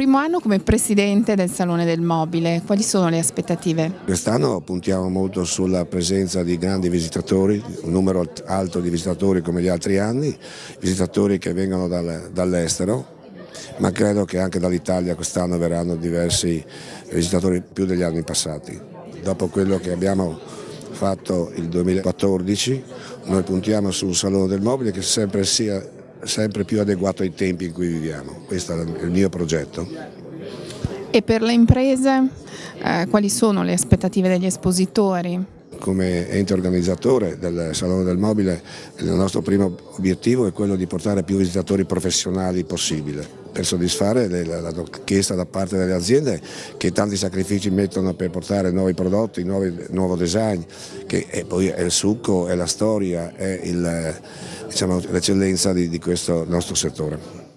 primo anno come presidente del Salone del Mobile, quali sono le aspettative? Quest'anno puntiamo molto sulla presenza di grandi visitatori, un numero alto di visitatori come gli altri anni, visitatori che vengono dall'estero, ma credo che anche dall'Italia quest'anno verranno diversi visitatori più degli anni passati. Dopo quello che abbiamo fatto il 2014, noi puntiamo su un salone del mobile che sempre sia sempre più adeguato ai tempi in cui viviamo. Questo è il mio progetto. E per le imprese eh, quali sono le aspettative degli espositori? Come ente organizzatore del Salone del Mobile il nostro primo obiettivo è quello di portare più visitatori professionali possibile per soddisfare la richiesta da parte delle aziende che tanti sacrifici mettono per portare nuovi prodotti, nuovi, nuovo design, che è poi è il succo, è la storia, è diciamo, l'eccellenza diciamo, di, di questo nostro settore.